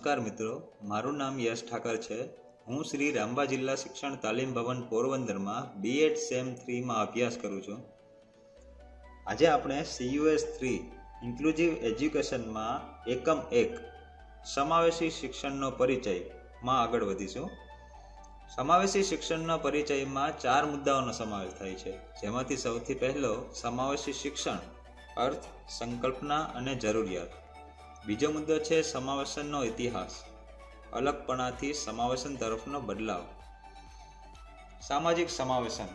નમસ્કાર મિત્રો, મારું નામ યશ ઠાકર છે. હું શ્રી રામબા જિલ્લા શિક્ષણ તાલીમ ભવન પોરબંદરમાં બીએડ સેમ થ્રીમાં અભ્યાસ કરું છું. આજે આપણે સીયુએસ થ્રી ઇન્ક્લુઝિવ એજ્યુકેશનમાં એકમ એક, સમાવેશી શિક્ષણનો પરિચયમાં આગળ વધીશું. સમાવેશી શિક્ષણના પરિચયમાં ચાર મુદ્દાઓનો સમાવેશ થાય છે. જેમાંથી સૌથી પહેલો, સમાવેશી શિક્ષણ, અર્થ, સંકલ્પના અને જરૂરિયાત. બીજો મુદ્દો છે સમાવેશનનો ઇતિહાસ. અલગપણાથી સમાવેશન તરફનો બદલાવ. સામાજિક સમાવેશન,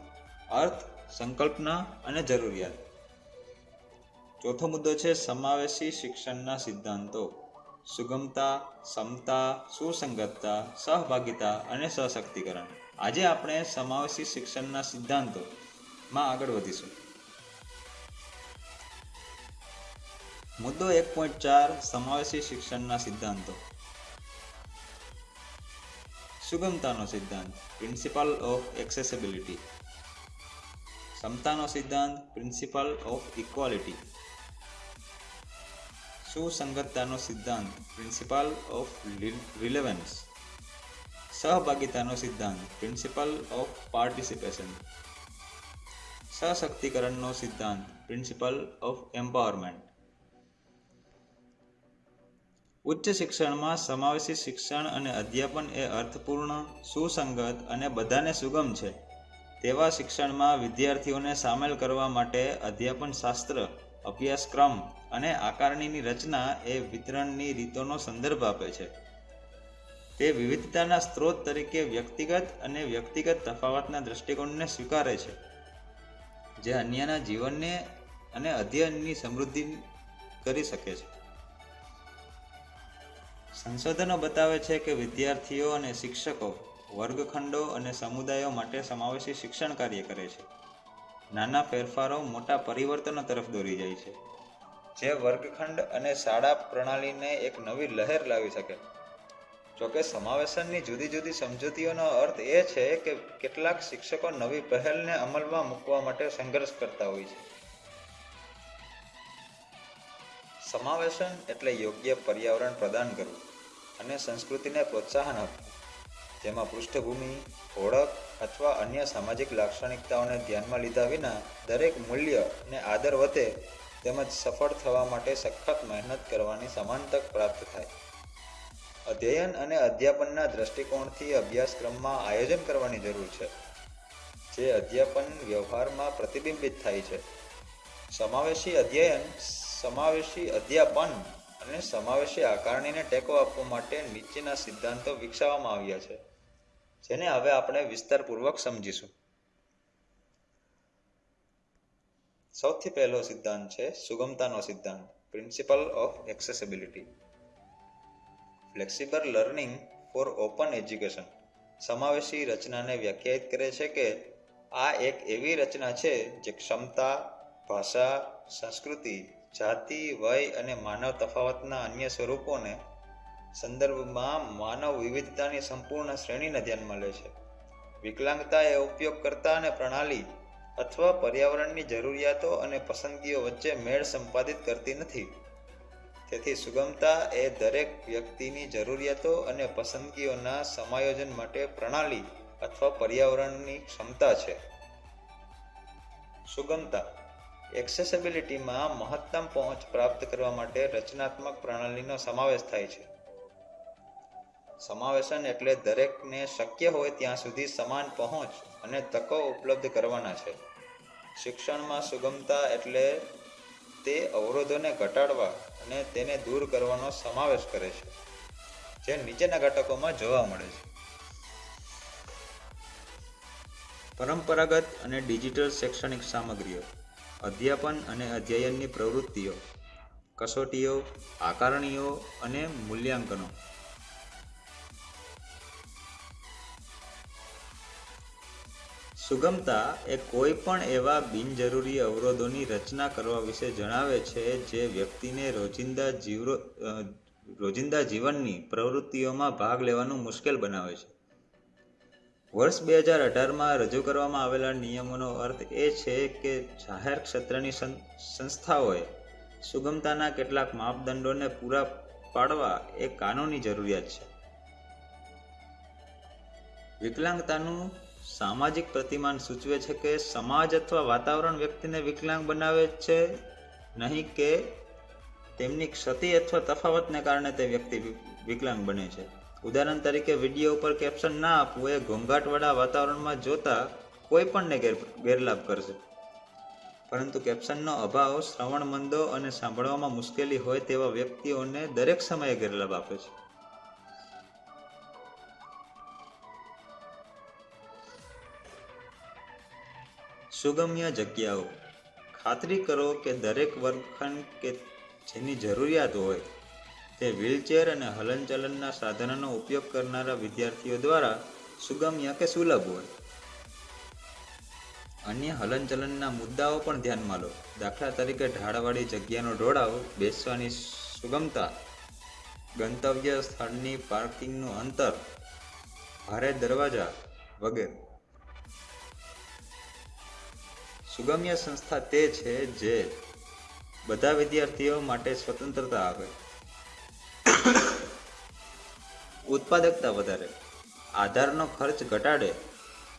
અર્થ, સંકલ્પના અને જરૂરિયાત. ચોથો મુદ્દો છે સમાવેશી શિક્ષણના સિદ્ધાંતો. સુગમતા, સમતા, સુસંગતતા, સહભાગિતા અને સશક્તિકરણ. આજે આપણે સમાવેશી શિક્ષણના સિદ્ધાંતોમાં આગળ વધીશું. મુદ્દો એક પોઈન્ટ ચાર, સમાવેશી શિક્ષણના સિદ્ધાંતો. સુગમતાનો સિદ્ધાંત પ્રિન્સિપલ ઓફ એક્સેસિબિલિટી સમતાનો સિદ્ધાંત પ્રિન્સિપલ ઓફ ઇક્વાલિટી સુસંગતતાનો સિદ્ધાંત પ્રિન્સિપલ ઓફ રિલેવન્સ સહભાગિતાનો સિદ્ધાંત પ્રિન્સિપલ ઓફ પાર્ટિસિપેશન સશક્તિકરણનો સિદ્ધાંત પ્રિન્સિપલ ઓફ એમ્પાવરમેન્ટ ઉચ્ચ શિક્ષણમાં સમાવેશી શિક્ષણ અને અધ્યાપન એ અર્થપૂર્ણ, સુસંગત અને બધાને સુગમ છે. તેવા શિક્ષણમાં વિદ્યાર્થીઓને સામેલ કરવા માટે અધ્યાપન શાસ્ત્ર, અભ્યાસક્રમ અને આકારણીની રચના એ વિતરણની રીતોનો સંદર્ભ આપે છે. તે વિવિધતાના સ્ત્રોત તરીકે વ્યક્તિગત અને વ્યક્તિગત તફાવતના દૃષ્ટિકોણને સ્વીકારે છે. જે અન્યના જીવનને અને અધ્યયનની સમૃદ્ધિ કરી શકે છે. સંશોધનો બતાવે છે કે વિદ્યાર્થીઓ અને શિક્ષકો વર્ગખંડો અને સમુદાયો માટે સમાવેશી શિક્ષણ કાર્ય કરે છે. નાના ફેરફારો મોટા પરિવર્તનો તરફ દોરી જાય છે. જે વર્ગખંડ અને શાળા પ્રણાલીને એક નવી લહેર લાવી શકે. જોકે સમાવેશનની જુદી જુદી સમજૂતીઓનો અર્થ એ છે કે કેટલાક શિક્ષકો નવી પહેલને અમલમાં મૂકવા માટે સંઘર્ષ કરતા હોય છે. સમાવેશન એટલે યોગ્ય પર્યાવરણ પ્રદાન કરવું અને સંસ્કૃતિને પ્રોત્સાહન આપવું. જેમાં પૃષ્ઠભૂમિ, ઓળખ અથવા અન્ય સામાજિક લાક્ષણિકતાઓને ધ્યાનમાં લીધા વિના દરેક મૂલ્ય અને આદર વધે તેમજ સફળ થવા માટે સખત મહેનત કરવાની સમાન તક પ્રાપ્ત થાય. અધ્યયન અને અધ્યાપનના દ્રષ્ટિકોણથી અભ્યાસક્રમમાં આયોજન કરવાની જરૂર છે, જે અધ્યાપન વ્યવહારમાં પ્રતિબિંબિત થાય છે. સમાવેશી અધ્યયન સમાવેશી અધ્યાપન અને સમાવેશી આકારણીને ટેકો આપવા માટે નીચેના સિદ્ધાંતો વિકસાવવામાં આવ્યા છે, જેને હવે આપણે વિસ્તારપૂર્વક સમજીશું. સૌથી પહેલો સિદ્ધાંત છે સુગમતાનો સિદ્ધાંત principle of accessibility flexible learning for open education સમાવેશી રચનાને વ્યાખ્યાયિત કરે છે કે આ એક એવી રચના છે જે ક્ષમતા, ભાષા, સંસ્કૃતિ જાતિ, વય અને માનવ તફાવતના અન્ય સ્વરૂપોને સંદર્ભમાં માનવ વિવિધતાની સંપૂર્ણ શ્રેણીને ધ્યાનમાં લે છે. વિકલાંગતા એ ઉપયોગકર્તા અને પ્રણાલી અથવા પર્યાવરણની જરૂરિયાતો અને પસંદગીઓ વચ્ચે મેળ સંપાદિત કરતી નથી. તેથી સુગમતા એ દરેક વ્યક્તિની જરૂરિયાતો અને પસંદગીઓના સમાયોજન માટે પ્રણાલી અથવા પર્યાવરણની ક્ષમતા છે. સુગમતા એક્સેસિબિલિટીમાં મહત્તમ પહોંચ પ્રાપ્ત કરવા માટે રચનાત્મક પ્રણાલીનો સમાવેશ થાય છે. સમાવેશન એટલે દરેકને શક્ય હોય ત્યાં સુધી સમાન પહોંચ અને તકો ઉપલબ્ધ કરવાના છે. શિક્ષણમાં સુગમતા એટલે તે અવરોધોને ઘટાડવા અને તેને દૂર કરવાનો સમાવેશ કરે છે, જે નીચેના ઘટકોમાં જોવા મળે છે. પરંપરાગત અને ડિજિટલ શૈક્ષણિક સામગ્રીઓ. અધ્યાપન અને અધ્યયનની પ્રવૃત્તિઓ, કસોટીઓ, આકારણીઓ અને મૂલ્યાંકનો. સુગમતા એ કોઈ પણ એવા બિનજરૂરી અવરોધોની રચના કરવા વિશે જણાવે છે જે વ્યક્તિને રોજિંદા જીવ રોજિંદા જીવનની પ્રવૃત્તિઓમાં ભાગ લેવાનું મુશ્કેલ બનાવે છે. વર્ષ બે હજાર અઢારમાં રજૂ કરવામાં આવેલા નિયમોનો અર્થ એ છે કે જાહેર ક્ષેત્રની સંસ્થાઓએ સુગમતાના કેટલાક માપદંડોને પૂરા પાડવા એ કાનૂની જરૂરિયાત છે. વિકલાંગતાનું સામાજિક પ્રતિમાન સૂચવે છે કે સમાજ અથવા વાતાવરણ વ્યક્તિને વિકલાંગ બનાવે છે નહીં કે તેમની ક્ષતિ અથવા તફાવતને કારણે તે વ્યક્તિ વિકલાંગ બને છે. ઉદાહરણ તરીકે વીડિયો ઉપર કેપ્શન ના આપવું એ ઘોંઘાટવાળા વાતાવરણમાં જોતા કોઈ પણને ગેરલાભ કરશે. પરંતુ કેપ્શનનો અભાવ શ્રવણમંદો અને સાંભળવામાં મુશ્કેલી હોય તેવા વ્યક્તિઓને દરેક સમયે ગેરલાભ આપે છે. સુગમ્ય જગ્યાઓ. ખાતરી કરો કે દરેક વર્ગખંડ કે જેની જરૂરિયાત હોય તે વ્હીલચેર અને હલનચલનના સાધનોનો ઉપયોગ કરનારા વિદ્યાર્થીઓ દ્વારા સુગમ્ય કે સુલભ હોય. અન્ય હલનચલનના મુદ્દાઓ પણ ધ્યાનમાં લો. દાખલા તરીકે ઢાળવાળી જગ્યાનો ઢોળાવ, બેસવાની સુગમતા, ગંતવ્ય સ્થળની પાર્કિંગનું અંતર, ભારે દરવાજા વગેરે. સુગમ્ય સંસ્થા તે છે જે બધા વિદ્યાર્થીઓ માટે સ્વતંત્રતા આપે. ઉત્પાદકતા વધારે, આધારનો ખર્ચ ઘટાડે,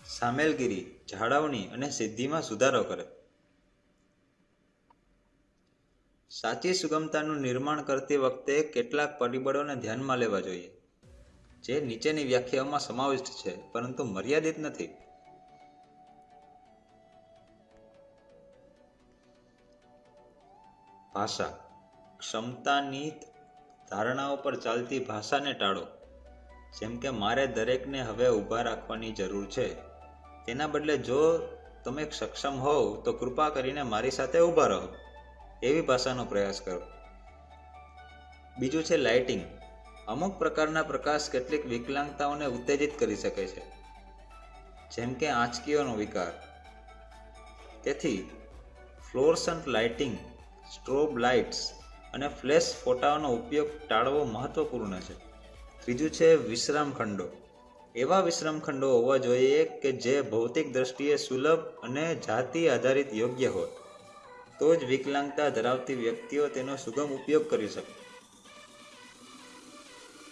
સામેલગીરી, જાળવણી અને સિદ્ધિમાં સુધારો કરે. સાચી સુગમતાનું નિર્માણ કરતી વખતે કેટલાક પરિબળોને ધ્યાનમાં લેવા જોઈએ, જે નીચેની વ્યાખ્યાઓમાં સમાવિષ્ટ છે, પરંતુ મર્યાદિત નથી. ભાષા. ક્ષમતાની ધારણાઓ પર ચાલતી ભાષાને ટાળો. જેમ કે મારે દરેકને હવે ઊભા રાખવાની જરૂર છે. તેના બદલે જો તમે સક્ષમ હોવ, તો કૃપા કરીને મારી સાથે ઊભા રહો. એવી ભાષાનો પ્રયાસ કરો. બીજું છે લાઇટિંગ. અમુક પ્રકારના પ્રકાશ કેટલીક વિકલાંગતાઓને ઉત્તેજિત કરી શકે છે. જેમ કે આંચકીઓનો વિકાર. તેથી, ફ્લોરસન્ટ લાઇટિંગ, સ્ટ્રોબ લાઇટ્સ અને ફ્લેશ ફોટાઓનો ઉપયોગ ટાળવો મહત્વપૂર્ણ છે. ત્રીજું છે વિશ્રામ ખંડો એવા વિશ્રામ ખંડો હોવા જોઈએ કે જે ભૌતિક દ્રષ્ટિએ સુલભ અને જાતિ આધારિત યોગ્ય હોય તો જ વિકલાંગતા ધરાવતી વ્યક્તિઓ તેનો સુગમ ઉપયોગ કરી શકે.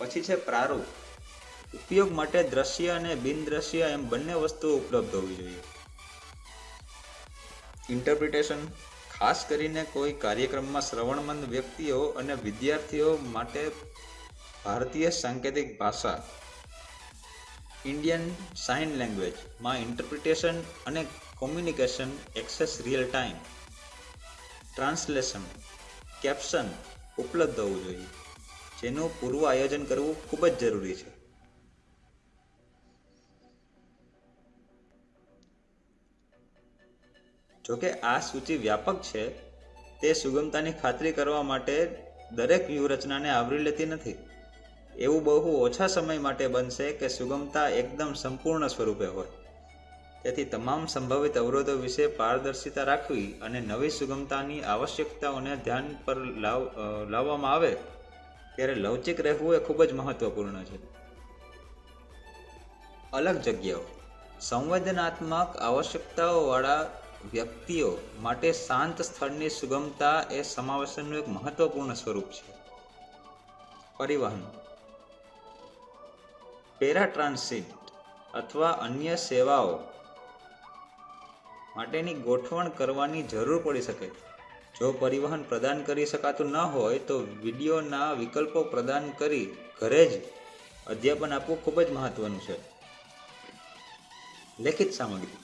પછી છે પ્રારૂપ. ઉપયોગ માટે દ્રશ્ય અને બિનદ્રશ્ય એમ બંને વસ્તુઓ ઉપલબ્ધ હોવી જોઈએ. ઇન્ટરપ્રિટેશન ખાસ કરીને કોઈ કાર્યક્રમમાં શ્રવણમંદ વ્યક્તિઓ અને વિદ્યાર્થીઓ માટે ભારતીય સાંકેતિક ભાષા ઇન્ડિયન સાઇન લેંગ્વેજમાં ઇન્ટરપ્રિટેશન અને communication access real time translation caption ઉપલબ્ધ હોવું જોઈએ. જેનું પૂર્વ આયોજન કરવું ખૂબ જ જરૂરી છે. જોકે આ સૂચિ વ્યાપક છે, તે સુગમતાની ખાતરી કરવા માટે દરેક વ્યૂહરચનાને આવરી લેતી નથી. એવું બહુ ઓછા સમય માટે બનશે કે સુગમતા એકદમ સંપૂર્ણ સ્વરૂપે હોય. તેથી તમામ સંભવિત અવરોધો વિશે પારદર્શિતા રાખવી અને નવી સુગમતાની આવશ્યકતાઓને ધ્યાન પર લાવ લાવવામાં આવે, ત્યારે લવચિક રહેવું એ ખૂબ જ મહત્વપૂર્ણ છે. અલગ જગ્યાઓ. સંવેદનાત્મક આવશ્યકતાઓવાળા વ્યક્તિઓ માટે શાંત સ્થળની સુગમતા એ સમાવેશનનું એક મહત્વપૂર્ણ સ્વરૂપ છે. પરિવહન. પેરા ટ્રાન્સિટ અથવા અન્ય સેવાઓ માટેની ગોઠવણ કરવાની જરૂર પડી શકે. જો પરિવહન પ્રદાન કરી શકાતું ન હોય, તો વિડીયોના વિકલ્પો પ્રદાન કરી ઘરે જ અધ્યાપન આપવું ખૂબ જ મહત્વનું છે. લેખિત સામગ્રી.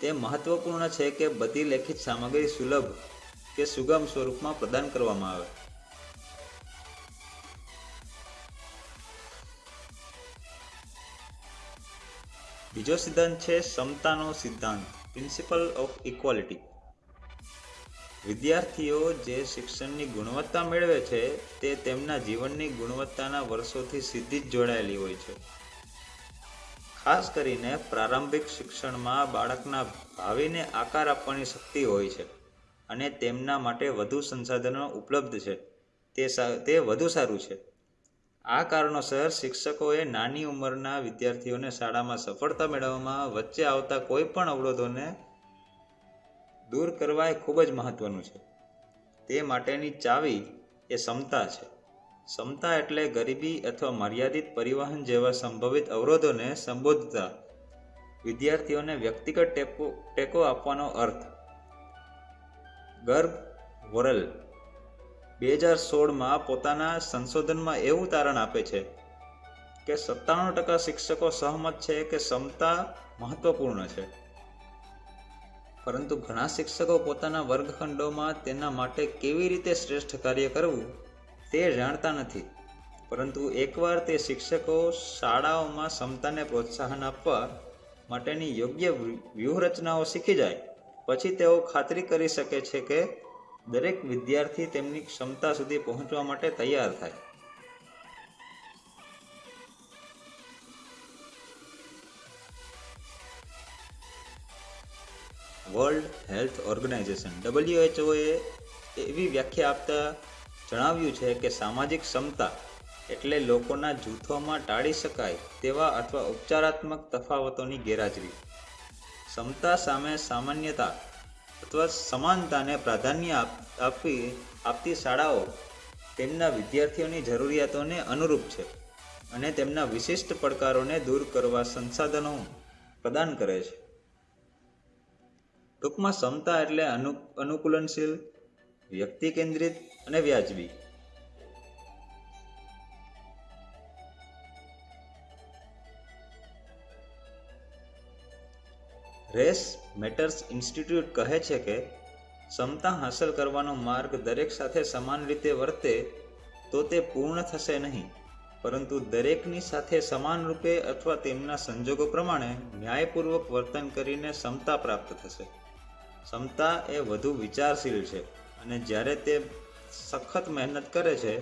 તે મહત્વપૂર્ણ છે કે બધી લેખિત સામગ્રી સુલભ કે સુગમ સ્વરૂપમાં પ્રદાન કરવામાં આવે. બીજો સિદ્ધાંત છે સમતાનો સિદ્ધાંત પ્રિન્સિપલ ઓફ ઇક્વાલિટી વિદ્યાર્થીઓ જે શિક્ષણની ગુણવત્તા મેળવે છે, તે તેમના જીવનની ગુણવત્તાના વર્ષોથી સીધી જ જોડાયેલી હોય છે. ખાસ કરીને પ્રારંભિક શિક્ષણમાં બાળકના ભાવિને આકાર આપવાની શક્તિ હોય છે અને તેમના માટે વધુ સંસાધનો ઉપલબ્ધ છે. તે તે વધુ સારું છે. આ કારણોસર શિક્ષકોએ નાની ઉંમરના વિદ્યાર્થીઓને શાળામાં સફળતા મેળવવામાં વચ્ચે આવતા કોઈ પણ અવરોધોને દૂર કરવા એ ખૂબ જ મહત્વનું છે. તે માટેની ચાવી એ ક્ષમતા છે. ક્ષમતા એટલે ગરીબી અથવા મર્યાદિત પરિવહન જેવા સંભવિત અવરોધોને સંબોધતા વિદ્યાર્થીઓને વ્યક્તિગત ટેકો ટેકો આપવાનો અર્થ. ગર્ભ, વોરલ બે હજાર સોળમાં પોતાના સંશોધનમાં એવું તારણ આપે છે કે સત્તાણું ટકા શિક્ષકો સહમત છે કે ક્ષમતા મહત્વપૂર્ણ છે. પરંતુ ઘણા શિક્ષકો પોતાના વર્ગખંડોમાં તેના માટે કેવી રીતે શ્રેષ્ઠ કાર્ય કરવું તે જાણતા નથી. પરંતુ એકવાર તે શિક્ષકો શાળાઓમાં સમતાને પ્રોત્સાહન આપવા માટેની યોગ્ય વ્યૂહરચનાઓ શીખી જાય, પછી તેઓ ખાતરી કરી શકે છે કે દરેક વિદ્યાર્થી તેમની ક્ષમતા સુધી પહોંચવા માટે તૈયાર થાય. વર્લ્ડ હેલ્થ ઓર્ગેનાઇઝેશન ડબલ્યુએચઓએ એવી વ્યાખ્યા આપતા જણાવ્યું છે કે સામાજિક ક્ષમતા એટલે લોકોના જૂથોમાં ટાળી શકાય તેવા અથવા ઉપચારાત્મક તફાવતોની ગેરહાજરી. ક્ષમતા સામે સામાન્યતા અથવા સમાનતાને પ્રાધાન્ય આપવી, આપતી શાળાઓ તેમના વિદ્યાર્થીઓની જરૂરિયાતોને અનુરૂપ છે અને તેમના વિશિષ્ટ પડકારોને દૂર કરવા સંસાધનો પ્રદાન કરે છે. ટૂંકમાં ક્ષમતા એટલે અનુ, અનુકૂલનશીલ, વ્યક્તિ કેન્દ્રિત અને વ્યાજબી. રેસ મેટર્સ ઇન્સ્ટિટ્યૂટ કહે છે કે, ક્ષમતા હાંસલ કરવાનો માર્ગ દરેક સાથે સમાન રીતે વર્તે તો તે પૂર્ણ થશે નહીં, પરંતુ દરેકની સાથે સમાન રૂપે અથવા તેમના સંજોગો પ્રમાણે ન્યાયપૂર્વક વર્તન કરીને ક્ષમતા પ્રાપ્ત થશે. ક્ષમતા એ વધુ વિચારશીલ છે અને જ્યારે તે સખત મહેનત કરે છે,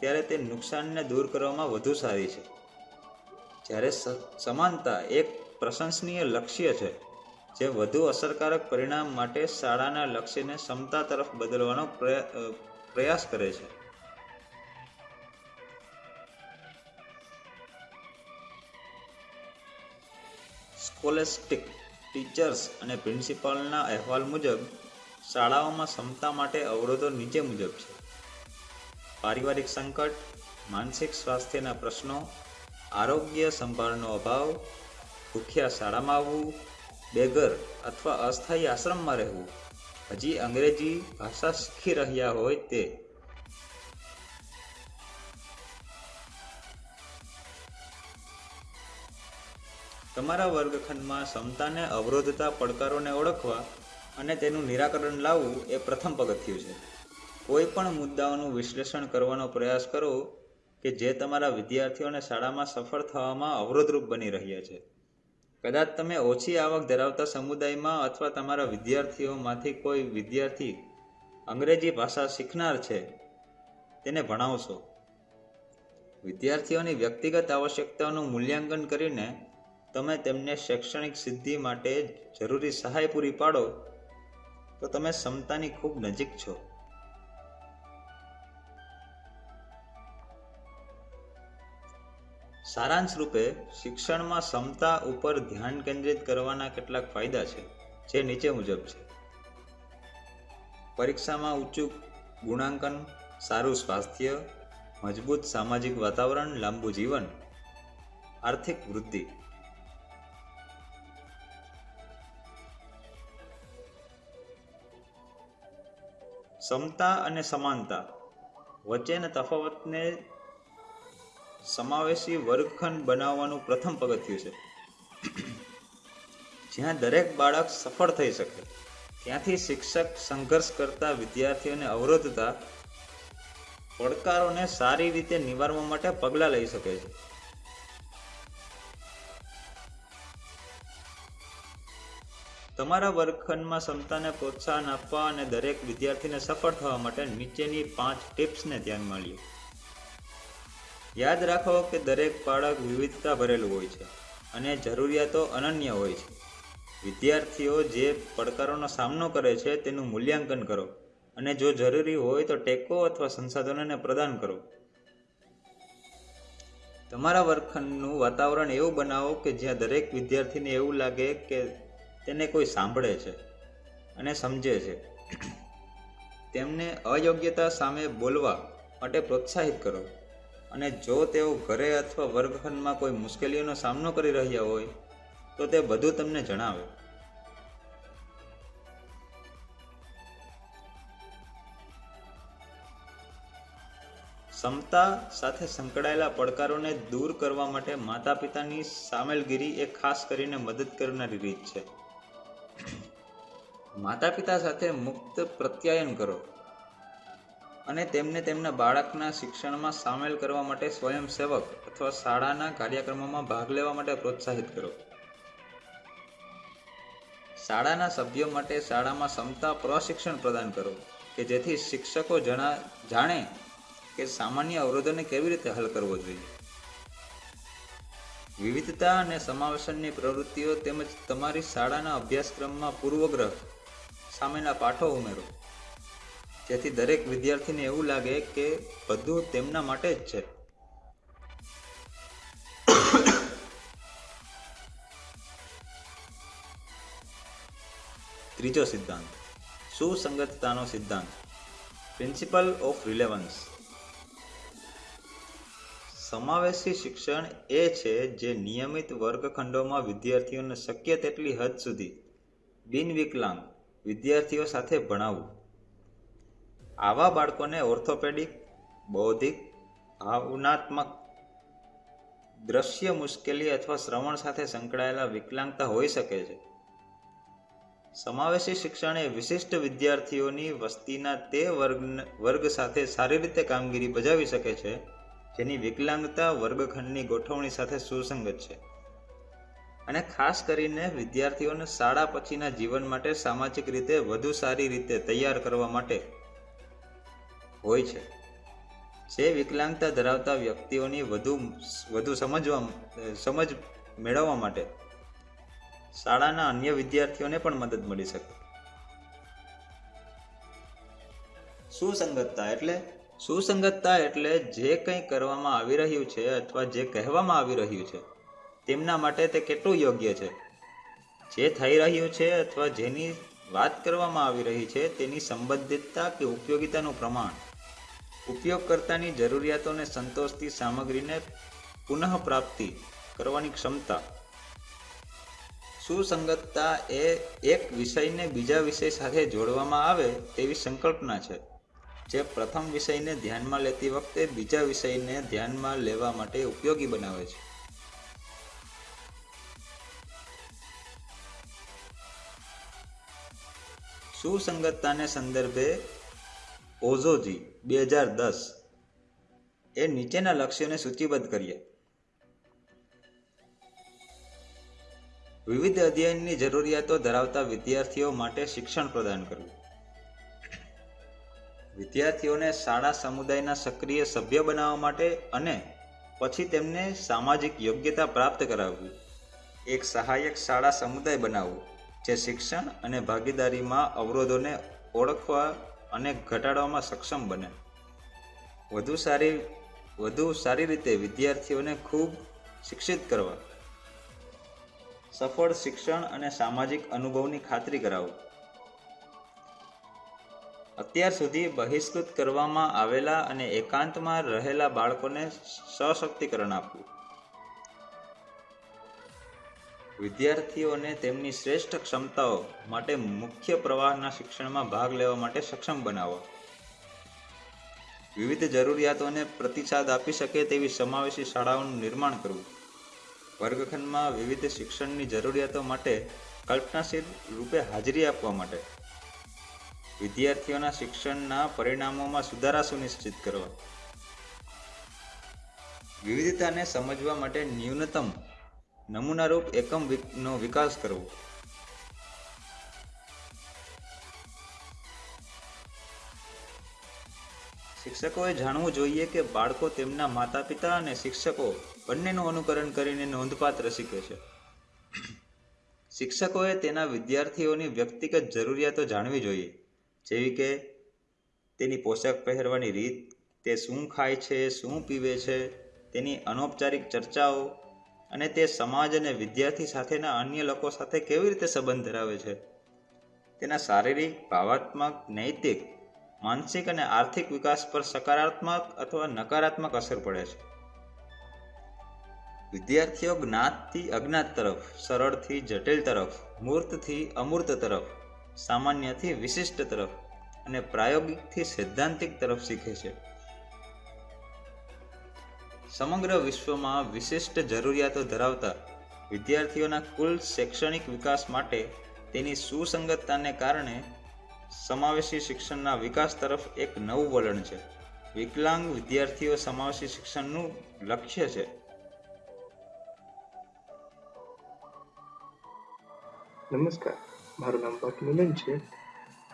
ત્યારે તે નુકસાનને દૂર કરવામાં વધુ સારી છે. જ્યારે સમાનતા એક પ્રશંસનીય લક્ષ્ય છે જે વધુ અસરકારક પરિણામ માટે શાળાના લક્ષ્યને ક્ષમતા તરફ બદલવાનો પ્રયાસ કરે છે. સ્કોલેસ્ટિક ટીચર્સ અને પ્રિન્સિપાલના અહેવાલ મુજબ, શાળાઓમાં ક્ષમતા માટે અવરોધો નીચે મુજબ છે. પારિવારિક સંકટ, માનસિક સ્વાસ્થ્યના પ્રશ્નો, આરોગ્ય સંભાળનો અભાવ, ભૂખ્યા શાળામાં આવવું બેઘર અથવા અસ્થાયી આશ્રમમાં રહેવું. હજી અંગ્રેજી ભાષા શીખી રહ્યા હોય તે. તમારા વર્ગખંડમાં ક્ષમતાને અવરોધતા પડકારોને ઓળખવા અને તેનું નિરાકરણ લાવવું એ પ્રથમ પગથિયું છે. કોઈ પણ મુદ્દાઓનું વિશ્લેષણ કરવાનો પ્રયાસ કરો કે જે તમારા વિદ્યાર્થીઓને શાળામાં સફળ થવામાં અવરોધરૂપ બની રહ્યા છે. કદાચ તમે ઓછી આવક ધરાવતા સમુદાયમાં અથવા તમારા વિદ્યાર્થીઓમાંથી કોઈ વિદ્યાર્થી અંગ્રેજી ભાષા શીખનાર છે, તેને ભણાવશો. વિદ્યાર્થીઓની વ્યક્તિગત આવશ્યકતાઓનું મૂલ્યાંકન કરીને તમે તેમને શૈક્ષણિક સિદ્ધિ માટે જરૂરી સહાય પૂરી પાડો, તો તમે ક્ષમતાની ખૂબ નજીક છો. સારાંશ રૂપે શિક્ષણમાં ક્ષમતા ઉપર ધ્યાન કેન્દ્રિત કરવાના કેટલાક ફાયદા છે, જે નીચે મુજબ છે. પરીક્ષામાં ઊંચું ગુણાંકન, સારું સ્વાસ્થ્ય, મજબૂત સામાજિક વાતાવરણ, લાંબુ જીવન, આર્થિક વૃદ્ધિ. ક્ષમતા અને સમાનતા વચ્ચેના તફાવતને સમાવેશી વર્ગખંડ બનાવવાનું પ્રથમ પગથિયું છે. જ્યાં દરેક બાળક સફળ થઈ શકે, ત્યાંથી શિક્ષક સંઘર્ષ કરતા વિદ્યાર્થીઓને અવરોધતા પડકારોને સારી રીતે નિવારવા માટે પગલાં લઈ શકે છે. તમારા વર્ગખંડમાં ક્ષમતાને પ્રોત્સાહન આપવા અને દરેક વિદ્યાર્થીને સફળ થવા માટે નીચેની પાંચ ટિપ્સને ધ્યાનમાં લ્યો. યાદ રાખો કે દરેક બાળક વિવિધતા ભરેલું હોય છે અને જરૂરિયાતો અનન્ય હોય છે. વિદ્યાર્થીઓ જે પડકારોનો સામનો કરે છે તેનું મૂલ્યાંકન કરો અને જો જરૂરી હોય તો ટેકો અથવા સંસાધનોને પ્રદાન કરો. તમારા વર્ગખંડનું વાતાવરણ એવું બનાવો કે જ્યાં દરેક વિદ્યાર્થીને એવું લાગે કે તેને કોઈ સાંભળે છે અને સમજે છે. તેમને અયોગ્યતા સામે બોલવા માટે પ્રોત્સાહિત કરો. અને જો તેઓ ઘરે અથવા વર્ગખંડમાં કોઈ મુશ્કેલીઓનો સામનો કરી રહ્યા હોય, તો તે બધું તમને જણાવે. ક્ષમતા સાથે સંકળાયેલા પડકારોને દૂર કરવા માટે માતા પિતાની સામેલગીરી એ ખાસ કરીને મદદ કરનારી રીત છે. માતા પિતા સાથે મુક્ત પ્રત્યાયન કરો. અને તેમને તેમના બાળકના શિક્ષણમાં સામેલ કરવા માટે સ્વયંસેવક અથવા શાળાના કાર્યક્રમોમાં ભાગ લેવા માટે પ્રોત્સાહિત કરો. શાળાના સભ્યો માટે શાળામાં ક્ષમતા પ્રશિક્ષણ પ્રદાન કરો, કે જેથી શિક્ષકો જણા, જાણે કે સામાન્ય અવરોધોને કેવી રીતે હલ કરવો જોઈએ. વિવિધતા અને સમાવેશનની પ્રવૃત્તિઓ તેમજ તમારી શાળાના અભ્યાસક્રમમાં પૂર્વગ્રહ સામેના પાઠો ઉમેરો. જેથી દરેક વિદ્યાર્થીને એવું લાગે કે બધું તેમના માટે જ છે. ત્રીજો સિદ્ધાંત. સુસંગતતાનો સિદ્ધાંત. પ્રિન્સિપલ ઓફ રિલેવન્સ સમાવેશી શિક્ષણ એ છે જે નિયમિત વર્ગખંડોમાં વિદ્યાર્થીઓને શક્ય તેટલી હદ સુધી બિનવિકલાંગ વિદ્યાર્થીઓ સાથે ભણાવવું. આવા બાળકોને ઓર્થોપેડિક, બૌદ્ધિક, ભાવનાત્મક દ્રશ્ય મુશ્કેલી અથવા શ્રવણ સાથે સંકળાયેલા વિકલાંગતા હોઈ શકે છે. સમાવેશી શિક્ષણ એ વિશિષ્ટ વિદ્યાર્થીઓની વસ્તીના તે વર્ગ વર્ગ સાથે સારી રીતે કામગીરી બજાવી શકે છે, જેની વિકલાંગતા વર્ગખંડની ગોઠવણી સાથે સુસંગત છે. અને ખાસ કરીને વિદ્યાર્થીઓને શાળા પછીના જીવન માટે સામાજિક રીતે વધુ સારી રીતે તૈયાર કરવા માટે હોય છે. જે વિકલાંગતા ધરાવતા વ્યક્તિઓની વધુ વધુ સમજવા સમજ મેળવવા માટે શાળાના અન્ય વિદ્યાર્થીઓને પણ મદદ મળી શકે. સુસંગતતા એટલે સુસંગતતા એટલે જે કંઈ કરવામાં આવી રહ્યું છે અથવા જે કહેવામાં આવી રહ્યું છે, તેમના માટે તે કેટલું યોગ્ય છે? જે થઈ રહ્યું છે અથવા જેની વાત કરવામાં આવી રહી છે તેની સંબંધિતતા કે ઉપયોગિતાનું પ્રમાણ ઉપયોગકર્તાની જરૂરિયાતોને સંતોષતી સામગ્રીને પુનઃપ્રાપ્તિ કરવાની ક્ષમતા. સુસંગતતા એ એક વિષયને બીજા વિષય સાથે જોડવામાં આવે તેવી સંકલ્પના છે, જે પ્રથમ વિષયને ધ્યાનમાં લેતી વખતે બીજા વિષયને ધ્યાનમાં લેવા માટે ઉપયોગી બનાવે છે. સુસંગતતાને સંદર્ભે ઓઝોજી બે હજાર દસ. એ નીચેના લક્ષ્યોને સૂચિબદ્ધ કર્યા વિવિધ અધ્યયનની જરૂરિયાતો ધરાવતા વિદ્યાર્થીઓ માટે શિક્ષણ પ્રદાન કરવું. વિદ્યાર્થીઓને શાળા સમુદાયના સક્રિય સભ્ય બનાવવા માટે અને પછી તેમને સામાજિક યોગ્યતા પ્રાપ્ત કરાવવી. એક સહાયક શાળા સમુદાય બનાવવું, જે શિક્ષણ અને ભાગીદારીમાં અવરોધોને ઓળખવા અને ઘટાડવામાં સક્ષમ બને. વધુ સારી વધુ સારી રીતે વિદ્યાર્થીઓને ખૂબ શિક્ષિત કરવા. સફળ શિક્ષણ અને સામાજિક અનુભવની ખાતરી કરાવો અત્યાર સુધી બહિષ્કૃત કરવામાં આવેલા અને એકાંતમાં રહેલા બાળકોને સશક્તિકરણ આપવું. વિદ્યાર્થીઓને તેમની શ્રેષ્ઠ ક્ષમતાઓ માટે મુખ્ય પ્રવાહના શિક્ષણમાં ભાગ લેવા માટે સક્ષમ બનાવવા વિવિધ જરૂરિયાતોને પ્રતિસાદ આપી શકે તેવી સમાવેશી શાળાઓનું નિર્માણ કરવું. વર્ગખંડમાં વિવિધ શિક્ષણની જરૂરિયાતો માટે કલ્પનાશીલ રૂપે હાજરી આપવા માટે. વિદ્યાર્થીઓના શિક્ષણના પરિણામોમાં સુધારા સુનિશ્ચિત કરવા. વિવિધતાને સમજવા માટે ન્યૂનતમ નમૂનારૂપ એકમ નો વિકાસ કરવો. શિક્ષકોએ જાણવું જોઈએ કે બાળકો તેમના માતા પિતા અને શિક્ષકો બંનેનું અનુકરણ કરીને નોંધપાત્ર શીખે છે. શિક્ષકોએ તેના વિદ્યાર્થીઓની વ્યક્તિગત જરૂરિયાતો જાણવી જોઈએ, જેવી કે તેની પોશાક પહેરવાની રીત, તે શું ખાય છે, શું પીવે છે, તેની અનૌપચારિક ચર્ચાઓ અને તે સમાજ અને વિદ્યાર્થી સાથેના અન્ય લોકો સાથે કેવી રીતે સંબંધ ધરાવે છે? તેના શારીરિક, ભાવાત્મક, નૈતિક, માનસિક અને આર્થિક વિકાસ પર સકારાત્મક અથવા નકારાત્મક અસર પડે છે. વિદ્યાર્થીઓ જ્ઞાતથી અજ્ઞાત તરફ, સરળથી જટિલ તરફ, મૂર્તથી અમૂર્ત તરફ, સામાન્યથી વિશિષ્ટ તરફ અને પ્રાયોગિકથી સૈદ્ધાંતિક તરફ શીખે છે. સમગ્ર વિશ્વમાં વિશિષ્ટ જરૂરિયાતો ધરાવતા વિદ્યાર્થીઓના કુલ શૈક્ષણિક વિકાસ માટે તેની સુસંગતતાને કારણે સમાવેશી શિક્ષણના વિકાસ તરફ એક નવું વલણ છે. વિકલાંગ વિદ્યાર્થીઓ સમાવેશી શિક્ષણનું લક્ષ્ય છે. નમસ્કાર. મારું નામ ભટ્ટ છે.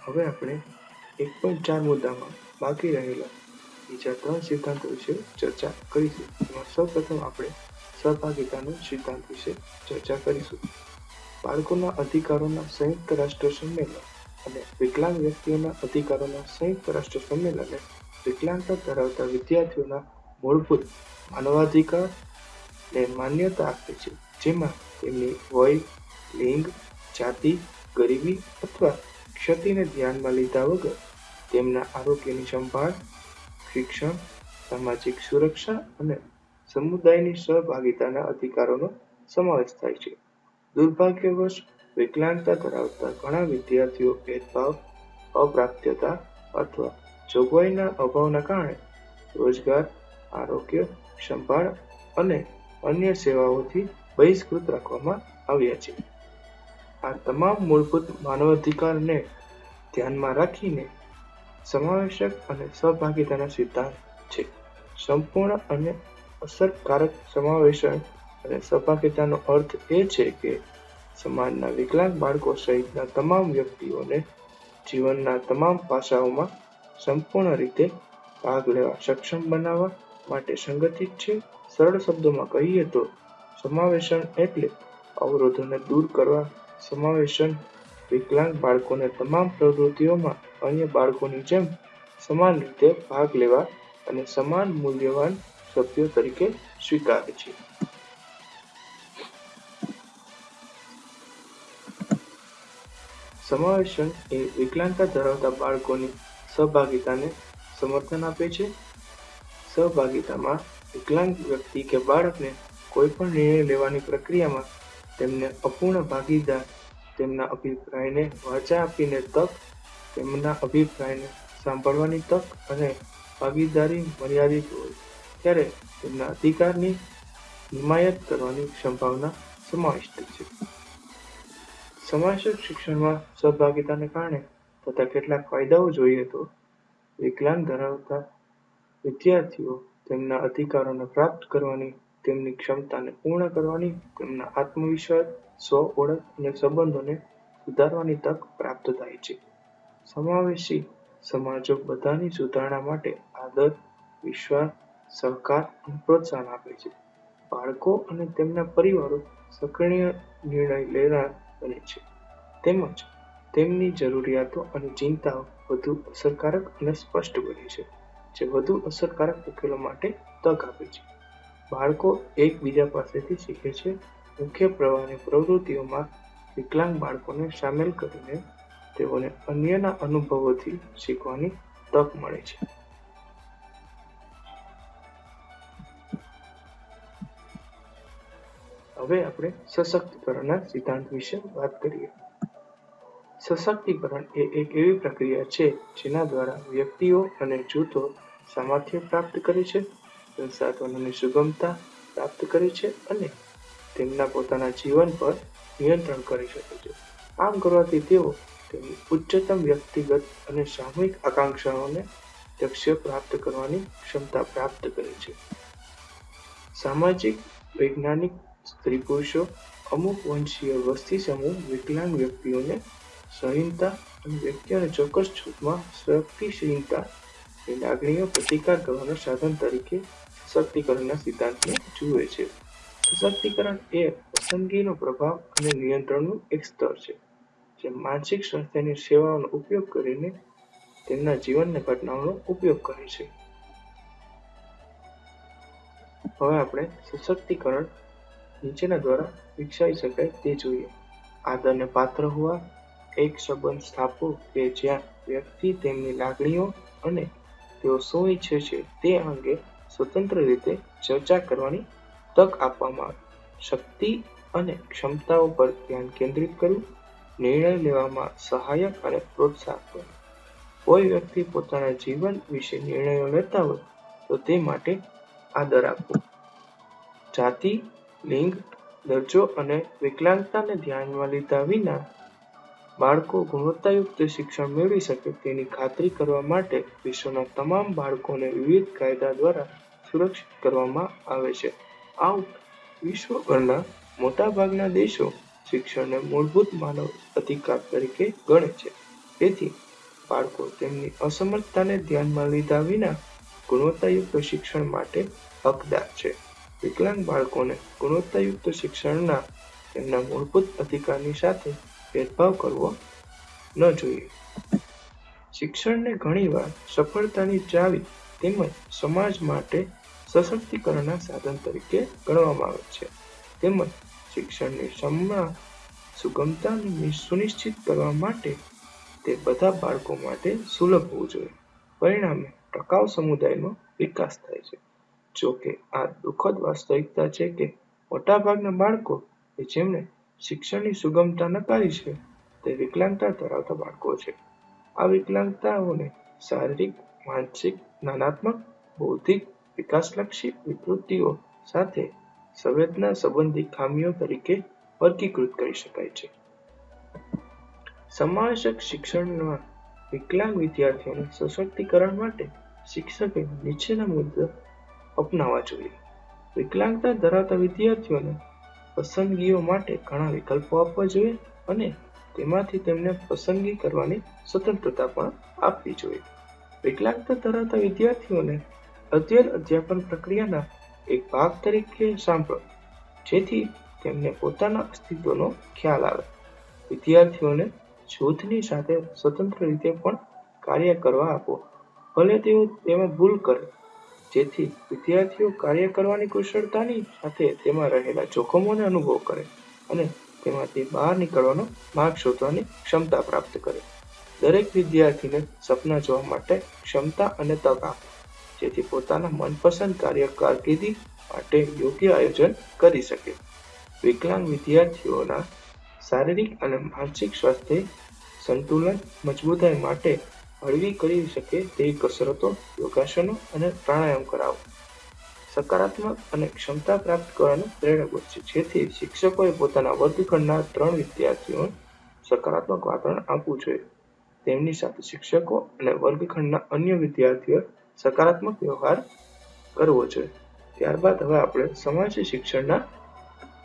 હવે આપણે એક પોઈન્ટ ચાર મુદ્દામાં બાકી રહેલા બીજા ત્રણ સિદ્ધાંતો વિશે ચર્ચા કરીશું. એમાં સૌપ્રથમ આપણે સહભાગિતાનો સિદ્ધાંત વિશે ચર્ચા કરીશું. બાળકોના અધિકારોના સંયુક્ત રાષ્ટ્ર સંમેલન અને વિકલાંગ વ્યક્તિઓના અધિકારોના સંયુક્ત રાષ્ટ્ર સંમેલને વિકલાંગતા ધરાવતા વિદ્યાર્થીઓના મૂળભૂત માનવાધિકાર ને માન્યતા આપે છે. જેમાં તેમની વય, લિંગ, જાતિ, ગરીબી અથવા ક્ષતિને ધ્યાનમાં લીધા વગર તેમના આરોગ્યની સંભાળ શિક્ષણ, સામાજિક સુરક્ષા અને સમુદાયની સહભાગિતાના અધિકારોનો સમાવેશ થાય છે. દુર્ભાગ્યવશ, વિકલાંગતા ધરાવતા ઘણા વિદ્યાર્થીઓ ભેદભાવ, અપ્રાપ્યતા અથવા જોગવાઈના અભાવના કારણે રોજગાર, આરોગ્ય, સંભાળ અને અન્ય સેવાઓથી બહિષ્કૃત રાખવામાં આવ્યા છે. આ તમામ મૂળભૂત માનવાધિકારને ધ્યાનમાં રાખીને સમાવેશક અને સહભાગીતાના સિદ્ધાંત છે. સંપૂર્ણ અને અસરકારક સમાવેશન અને સહભાગિતાનો અર્થ એ છે કે સમાજના વિકલાંગ બાળકો સહિતના તમામ વ્યક્તિઓને જીવનના તમામ પાસાઓમાં સંપૂર્ણ રીતે ભાગ લેવા, સક્ષમ બનાવવા માટે સંગઠિત છે. સરળ શબ્દોમાં કહીએ તો, સમાવેશન એટલે અવરોધોને દૂર કરવા, સમાવેશન વિકલાંગ બાળકોને તમામ પ્રવૃત્તિઓમાં અન્ય બાળકોની જેમ સમાન રીતે ભાગ લેવા અને સમાન મૂલ્યવાન સભ્યો તરીકે સ્વીકારે છે. સમાવેશન એ વિકલાંગતા ધરાવતા બાળકોની સહભાગિતાને સમર્થન આપે છે. સહભાગિતામાં વિકલાંગ વ્યક્તિ કે બાળકને કોઈ પણ નિર્ણય લેવાની પ્રક્રિયામાં તેમને અપૂર્ણ ભાગીદાર, તેમના અભિપ્રાયને વાચા આપીને તક તેમના અભિપ્રાયને સાંભળવાની તક અને ભાગીદારી મર્યાદિત હોય, ત્યારે તેમના અધિકારની હિમાયત કરવાની સંભાવના સમાવિષ્ટ છે. સમાવેશક શિક્ષણમાં સહભાગિતાને કારણે થતા કેટલાક ફાયદાઓ જોઈએ તો, વિકલાંગ ધરાવતા વિદ્યાર્થીઓ તેમના અધિકારોને પ્રાપ્ત કરવાની, તેમની ક્ષમતાને પૂર્ણ કરવાની, તેમના આત્મવિશ્વાસ, સ્વ ઓળખ અને સંબંધોને સુધારવાની તક પ્રાપ્ત થાય છે. સમાવેશી સમાજો બધાની સુધારણા માટે આદર, વિશ્વાસ, સહકાર અને પ્રોત્સાહન આપે છે. બાળકો અને તેમના પરિવારો સક્રિય નિર્ણય લેનાર બને છે. તેમજ તેમની જરૂરિયાતો અને ચિંતાઓ વધુ અસરકારક અને સ્પષ્ટ બને છે, જે વધુ અસરકારક ઉકેલો માટે તક આપે છે. બાળકો એકબીજા પાસેથી શીખે છે. મુખ્ય પ્રવાહની પ્રવૃત્તિઓમાં વિકલાંગ બાળકોને સામેલ કરીને તેઓને અન્યના અનુભવોથી શીખવાની તક મળે છે. હવે આપણે સશક્તિકરણના સિદ્ધાંત વિશે વાત કરીએ. સશક્તિકરણ એ એક એવી પ્રક્રિયા છે જેના દ્વારા વ્યક્તિઓ અને જૂથો સામર્થ્ય પ્રાપ્ત કરે છે, સંસાધનોની સુગમતા પ્રાપ્ત કરે છે અને તેમના પોતાના જીવન પર નિયંત્રણ કરી શકે છે. આમ કરવાથી તેઓ તેમની ઉચ્ચતમ વ્યક્તિગત અને સામૂહિક આકાંક્ષાઓને લક્ષ્ય પ્રાપ્ત કરવાની ક્ષમતા પ્રાપ્ત કરે છે. સામાજિક, વૈજ્ઞાનિક, સ્ત્રી પુરુષો, અમુક વંશીય વસ્તી સમૂહ વિકલાંગ વ્યક્તિઓને સહીનતા અને વ્યક્તિઓને ચોક્કસ છૂટમાં શક્તિશીલતા ની લાગણીઓ પ્રતિકાર કરવાના સાધન તરીકે સશક્તિકરણના સિદ્ધાંતને જુએ છે. સશક્તિકરણ એ પસંદગીનો પ્રભાવ અને નિયંત્રણનું એક સ્તર છે. જે માનસિક સ્વાસ્થ્યની સેવાઓનો ઉપયોગ કરીને તેમના જીવનની ઘટનાઓનો ઉપયોગ કરે છે. હવે આપણે સશક્તિકરણ નીચેના દ્વારા વિકસાવી શકાય તે જોઈએ. આદરને પાત્ર હોવા, એક સંબંધ સ્થાપવો કે જ્યાં વ્યક્તિ તેમની લાગણીઓ અને તેઓ શું ઈચ્છે છે તે અંગે સ્વતંત્ર રીતે ચર્ચા કરવાની તક આપવામાં આવે. શક્તિ અને ક્ષમતાઓ પર ધ્યાન કેન્દ્રિત કરવું નિર્ણય લેવામાં સહાયક અને પ્રોત્સાહક કોઈ વ્યક્તિ પોતાના જીવન વિશે નિર્ણયો લેતા હોય, તો તે માટે આદર આપવો જાતિ, લિંગ, દરજ્જો અને વિકલાંગતાને ધ્યાનમાં લીધા વિના બાળકો ગુણવત્તાયુક્ત શિક્ષણ મેળવી શકે. તેની ખાતરી કરવા માટે વિશ્વના તમામ બાળકોને વિવિધ કાયદા દ્વારા સુરક્ષિત કરવામાં આવે છે. આ વિશ્વભરના મોટાભાગના દેશો શિક્ષણને મૂળભૂત માનવ અધિકાર તરીકે ગણે છે. તેથી, બાળકો તેમની અસમર્થતાને ધ્યાનમાં લીધા વિના ગુણવત્તાયુક્ત શિક્ષણ માટે હકદાર છે. વિકલાંગ બાળકોને ગુણવત્તાયુક્ત શિક્ષણના તેમના મૂળભૂત અધિકારની સાથે ભેદભાવ કરવો ન જોઈએ. શિક્ષણને ઘણીવાર સફળતાની ચાવી તેમજ સમાજ માટે સશક્તિકરણના સાધન તરીકે ગણવામાં આવે છે. તેમજ શિક્ષણની સમા સુગમતા સુનિશ્ચિત કરવા માટે તે બધા બાળકો માટે સુલભ હોવું જોઈએ. પરિણામે ટકાઉ સમુદાયનો વિકાસ થાય છે. જો કે આ દુઃખદ વાસ્તવિકતા છે કે મોટાભાગના બાળકો કે જેમણે શિક્ષણની સુગમતા નકારી છે, તે વિકલાંગતા ધરાવતા બાળકો છે. આ વિકલાંગતાઓને શારીરિક, માનસિક, જ્ઞાનાત્મક, બૌદ્ધિક વિકાસલક્ષી વિકૃતિઓ સાથે સંવેદના સંબંધી ખામીઓ તરીકે વર્ગીકૃત કરી શકાય છે. સમાવેશક શિક્ષણમાં વિકલાંગ વિદ્યાર્થીઓના સશક્તિકરણ માટે શિક્ષકે નીચેના મુદ્દા અપનાવવા જોઈએ. વિકલાંગતા ધરાવતા વિદ્યાર્થીઓને પસંદગીઓ માટે ઘણા વિકલ્પો આપવા જોઈએ અને તેમાંથી તેમને પસંદગી કરવાની સ્વતંત્રતા પણ આપવી જોઈએ. વિકલાંગતા ધરાવતા વિદ્યાર્થીઓને અધ્યયન અધ્યાપન પ્રક્રિયાના એક ભાગ તરીકે સાંભળો, જેથી તેમને પોતાના અસ્તિત્વનો ખ્યાલ આવે. વિદ્યાર્થીઓને જૂથની સાથે સ્વતંત્ર રીતે પણ કાર્ય કરવા આપો, ભલે તેઓ તેમાં ભૂલ કરે. જેથી વિદ્યાર્થીઓ કાર્ય કરવાની કુશળતાની સાથે તેમાં રહેલા જોખમોને અનુભવ કરે અને તેમાંથી બહાર નીકળવાનો માર્ગ શોધવાની ક્ષમતા પ્રાપ્ત કરે. દરેક વિદ્યાર્થીને સપના જોવા માટે ક્ષમતા અને તક આપો. જેથી પોતાના મનપસંદ કાર્ય કારકિર્દી માટે યોગ્ય આયોજન કરી શકે. વિકલાંગ વિદ્યાર્થીઓના શારીરિક અને માનસિક સ્વાસ્થ્ય સંતુલન મજબૂતાઈ માટે હળવી કરી શકે તેવી કસરતો, યોગાસનો અને પ્રાણાયામ કરાવો. સકારાત્મક અને ક્ષમતા પ્રાપ્ત કરવાનું પ્રેરક બનશે જેથી શિક્ષકોએ પોતાના વર્ગખંડના ત્રણ વિદ્યાર્થીઓ સકારાત્મક વાતાવરણ આપવું જોઈએ. તેમની સાથે શિક્ષકો અને વર્ગખંડના અન્ય વિદ્યાર્થીઓ સકારાત્મક વ્યવહાર કરવો જોઈએ. ત્યારબાદ હવે આપણે સમાજ શિક્ષણના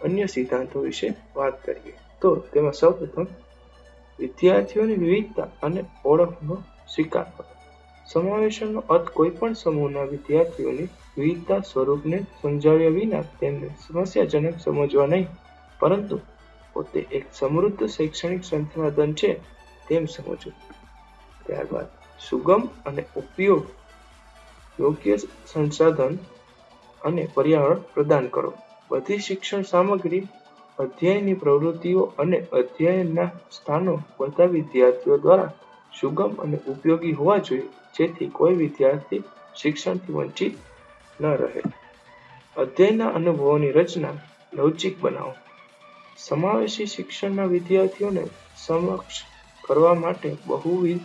અન્ય સિદ્ધાંતો વિશે વાત કરીએ. તો તેમાં સૌપ્રથમ વિદ્યાર્થીઓની વિવિધતા અને ઓળખનો સ્વીકાર કરો. સમાવેશનનો અર્થ કોઈ પણ સમૂહના વિદ્યાર્થીઓની વિવિધતા સ્વરૂપને સમજાવ્યા વિના તેમને સમસ્યાજનક સમજવા નહીં, પરંતુ પોતે એક સમૃદ્ધ શૈક્ષણિક સંસાધન છે તેમ સમજવું. ત્યારબાદ સુગમ અને ઉપયોગ યોગ્ય સંસાધન અને પર્યાવરણ પ્રદાન કરો. બધી શિક્ષણ સામગ્રી, અધ્યયનની પ્રવૃત્તિઓ અને અધ્યયનના સ્થાનો બધા વિદ્યાર્થીઓ દ્વારા સુગમ અને ઉપયોગી હોવા જોઈએ, જેથી કોઈ વિદ્યાર્થી શિક્ષણથી વંચિત ન રહે. અધ્યયનના અનુભવોની રચના લવચિક બનાવો. સમાવેશી શિક્ષણના વિદ્યાર્થીઓને સમક્ષ કરવા માટે બહુવિધ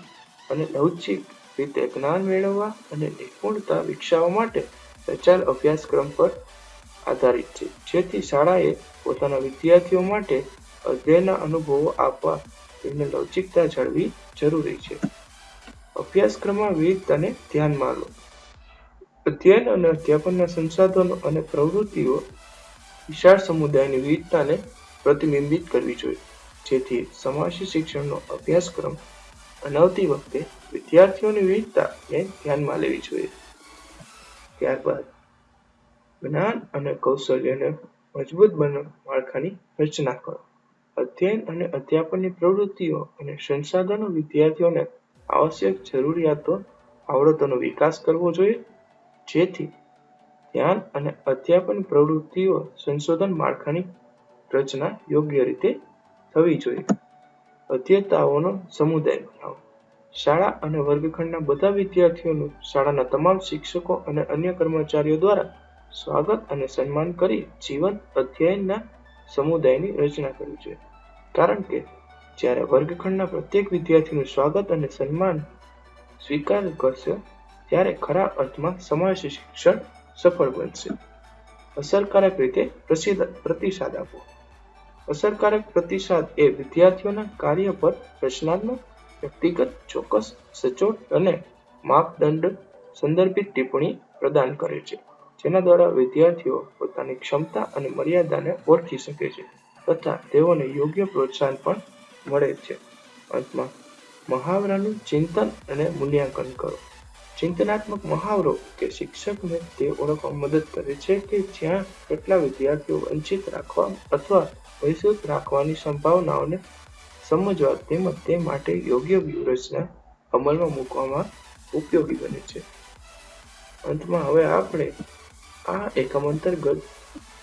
અને લવચિક રીતે જ્ઞાન મેળવવા અને નિપુણતા વિકસાવવા માટે રચાયેલ અભ્યાસક્રમ પર આધારિત છે. જેથી શાળાએ પોતાના વિદ્યાર્થીઓ માટે અધ્યયનના અનુભવો આપવા તેમને લવચિકતા જાળવી જરૂરી છે. અભ્યાસક્રમમાં વિવિધતાને ધ્યાનમાં લો. અધ્યયન અને અધ્યાપનના સંસાધનો અને પ્રવૃત્તિઓ વિશાળ સમુદાયની વિવિધતાને પ્રતિબિંબિત કરવી જોઈએ. જેથી સમાવેશી શિક્ષણનો અભ્યાસક્રમ બનાવતી વખતે વિદ્યાર્થીઓની વિવિધતાને ધ્યાનમાં લેવી જોઈએ. ત્યારબાદ જ્ઞાન અને કૌશલ્યને મજબૂત બનાવવા માળખાની રચના કરો. અધ્યયન અને અધ્યાપનની પ્રવૃત્તિઓ અને સંસાધનો વિદ્યાર્થીઓને આવશ્યક જરૂરિયાતો, આવડતોનો વિકાસ કરવો જોઈએ. જેથી ધ્યાન અને અધ્યાપન પ્રવૃત્તિઓ સંશોધન માળખાની રચના યોગ્ય રીતે થવી જોઈએ. અધ્યતાઓનો સમુદાય બનાવો. શાળા અને વર્ગખંડના બધા વિદ્યાર્થીઓનું શાળાના તમામ શિક્ષકો અને અન્ય કર્મચારીઓ દ્વારા સ્વાગત અને સન્માન કરી જીવન અધ્યયનના સમુદાયની રચના કરવી જોઈએ. કારણ કે જ્યારે વર્ગખંડના પ્રત્યેક વિદ્યાર્થીનું સ્વાગત અને સન્માન સ્વીકાર કરશે, ત્યારે ખરા અર્થમાં સમાવેશી શિક્ષણ સફળ બનશે. અસરકારક રીતે પ્રતિસાદ આપવો અસરકારક પ્રતિસાદ એ વિદ્યાર્થીઓના કાર્ય પર રચનાત્મક, વ્યક્તિગત, ચોક્કસ, સચોટ અને માપદંડ સંદર્ભિત ટિપ્પણી પ્રદાન કરે છે, જેના દ્વારા વિદ્યાર્થીઓ પોતાની ક્ષમતા અને મર્યાદાને ઓળખી શકે છે તથા તેઓને યોગ્ય પ્રોત્સાહન પણ મળે છે. અંતમાં, મહાવરાનું ચિંતન અને મૂલ્યાંકન કરો. ચિંતનાત્મક મહાવરો કે શિક્ષકને તે ઓળખવા મદદ કરે છે કે જ્યાં કેટલા વિદ્યાર્થીઓ વંચિત રાખવા અથવા વિસ્તૃત રાખવાની સંભાવનાઓને સમજવા તેમજ તે માટે યોગ્ય વ્યૂહરચના અમલમાં મૂકવામાં ઉપયોગી બને છે. અંતમાં હવે આપણે આ એકમ અંતર્ગત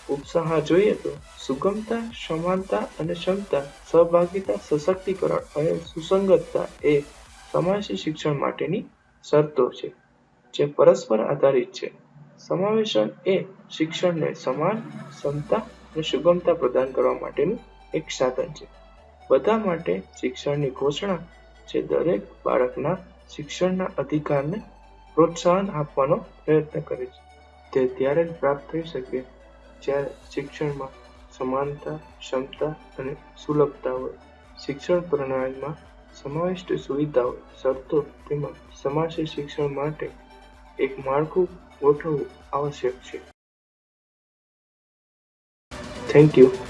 ઉપસાહા જોઈએ તો સુગમતા, સમાનતા અને ક્ષમતા, સહભાગિતા, સશક્તિકરણ અને સુસંગતતા એ સમાવેશી શિક્ષણ માટેની શરતો છે, જે પરસ્પર આધારિત છે. સમાવેશન એ શિક્ષણને સમાન, ક્ષમતા અને સુગમતા પ્રદાન કરવા માટેનું એક સાધન છે. બધા માટે શિક્ષણની ઘોષણા જે દરેક બાળકના શિક્ષણના અધિકારને પ્રોત્સાહન આપવાનો પ્રયત્ન કરે છે. તે ત્યારે જ પ્રાપ્ત થઈ શકે જ્યારે શિક્ષણમાં સમાનતા, ક્ષમતા અને સુલભતા હોય. શિક્ષણ પ્રણાલીમાં સમાવિષ્ટ સુવિધાઓ, શરતો તેમજ સમાવેશી શિક્ષણ માટે એક માળખું ગોઠવવું આવશ્યક છે. Thank you.